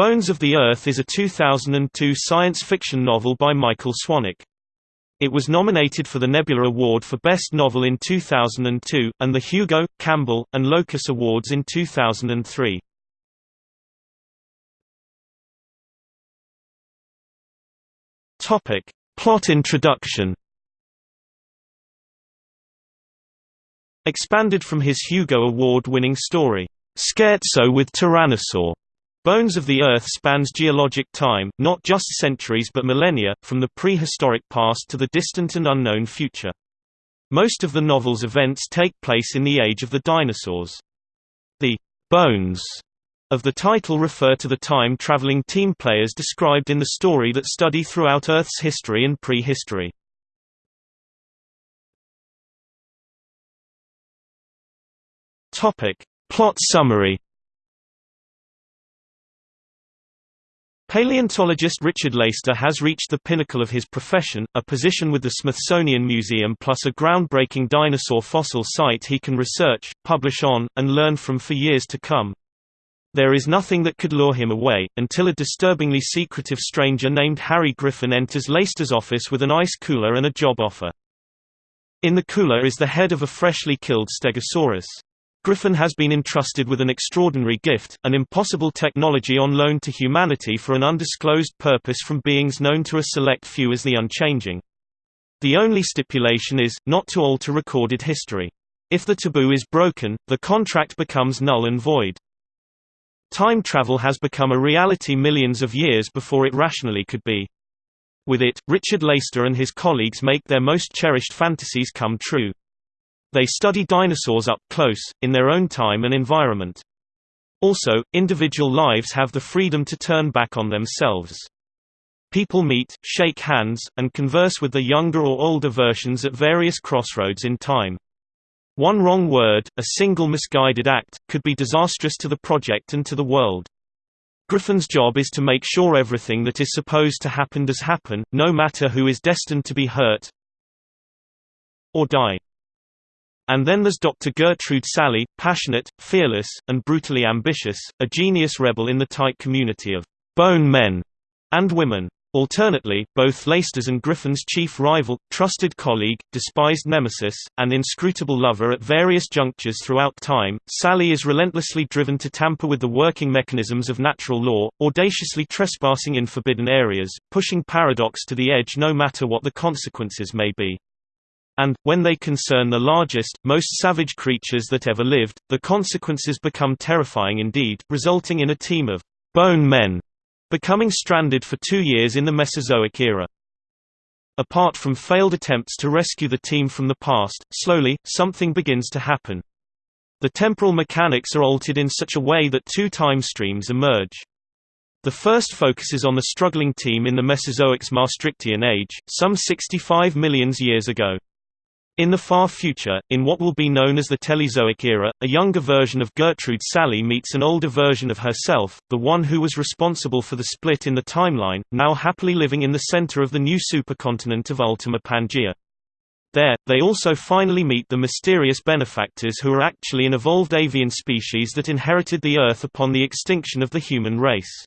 Bones of the Earth is a 2002 science fiction novel by Michael Swanwick. It was nominated for the Nebula Award for Best Novel in 2002, and the Hugo, Campbell, and Locus Awards in 2003. Topic. Plot introduction Expanded from his Hugo Award-winning story, Scherzo with Tyrannosaur, Bones of the Earth spans geologic time, not just centuries but millennia, from the prehistoric past to the distant and unknown future. Most of the novel's events take place in the age of the dinosaurs. The «bones» of the title refer to the time-traveling team players described in the story that study throughout Earth's history and prehistory. Plot summary Paleontologist Richard Leyster has reached the pinnacle of his profession, a position with the Smithsonian Museum plus a groundbreaking dinosaur fossil site he can research, publish on, and learn from for years to come. There is nothing that could lure him away, until a disturbingly secretive stranger named Harry Griffin enters Leyster's office with an ice cooler and a job offer. In the cooler is the head of a freshly killed Stegosaurus. Griffin has been entrusted with an extraordinary gift, an impossible technology on loan to humanity for an undisclosed purpose from beings known to a select few as the Unchanging. The only stipulation is, not to alter recorded history. If the taboo is broken, the contract becomes null and void. Time travel has become a reality millions of years before it rationally could be. With it, Richard Leyster and his colleagues make their most cherished fantasies come true. They study dinosaurs up close, in their own time and environment. Also, individual lives have the freedom to turn back on themselves. People meet, shake hands, and converse with the younger or older versions at various crossroads in time. One wrong word, a single misguided act, could be disastrous to the project and to the world. Griffin's job is to make sure everything that is supposed to happen does happen, no matter who is destined to be hurt or die. And then there's Dr. Gertrude Salley, passionate, fearless, and brutally ambitious, a genius rebel in the tight community of bone men and women. Alternately, both Leyster's and Griffin's chief rival, trusted colleague, despised nemesis, and inscrutable lover at various junctures throughout time, Salley is relentlessly driven to tamper with the working mechanisms of natural law, audaciously trespassing in forbidden areas, pushing paradox to the edge no matter what the consequences may be. And, when they concern the largest, most savage creatures that ever lived, the consequences become terrifying indeed, resulting in a team of bone men becoming stranded for two years in the Mesozoic era. Apart from failed attempts to rescue the team from the past, slowly, something begins to happen. The temporal mechanics are altered in such a way that two time streams emerge. The first focuses on the struggling team in the Mesozoic's Maastrichtian age, some 65 million years ago. In the far future, in what will be known as the Telezoic era, a younger version of Gertrude Salley meets an older version of herself, the one who was responsible for the split in the timeline, now happily living in the center of the new supercontinent of Ultima Pangea. There, they also finally meet the mysterious benefactors who are actually an evolved avian species that inherited the Earth upon the extinction of the human race.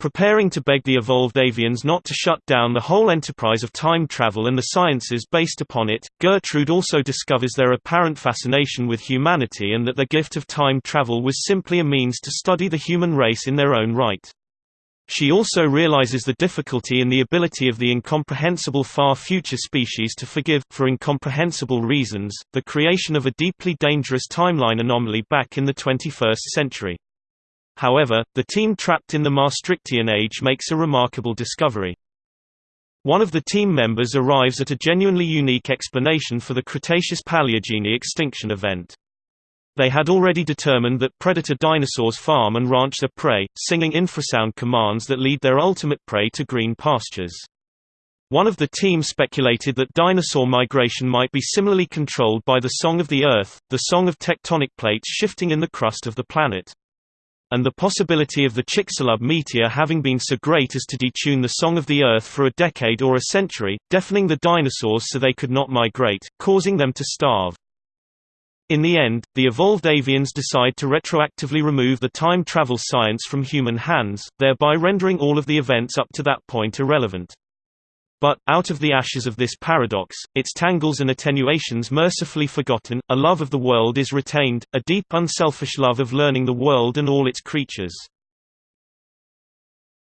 Preparing to beg the evolved avians not to shut down the whole enterprise of time travel and the sciences based upon it, Gertrude also discovers their apparent fascination with humanity and that the gift of time travel was simply a means to study the human race in their own right. She also realizes the difficulty in the ability of the incomprehensible far future species to forgive, for incomprehensible reasons, the creation of a deeply dangerous timeline anomaly back in the 21st century. However, the team trapped in the Maastrichtian age makes a remarkable discovery. One of the team members arrives at a genuinely unique explanation for the Cretaceous-Paleogene extinction event. They had already determined that predator dinosaurs farm and ranch their prey, singing infrasound commands that lead their ultimate prey to green pastures. One of the team speculated that dinosaur migration might be similarly controlled by the song of the Earth, the song of tectonic plates shifting in the crust of the planet and the possibility of the Chicxulub meteor having been so great as to detune the song of the Earth for a decade or a century, deafening the dinosaurs so they could not migrate, causing them to starve. In the end, the evolved avians decide to retroactively remove the time travel science from human hands, thereby rendering all of the events up to that point irrelevant. But, out of the ashes of this paradox, its tangles and attenuations mercifully forgotten, a love of the world is retained, a deep unselfish love of learning the world and all its creatures.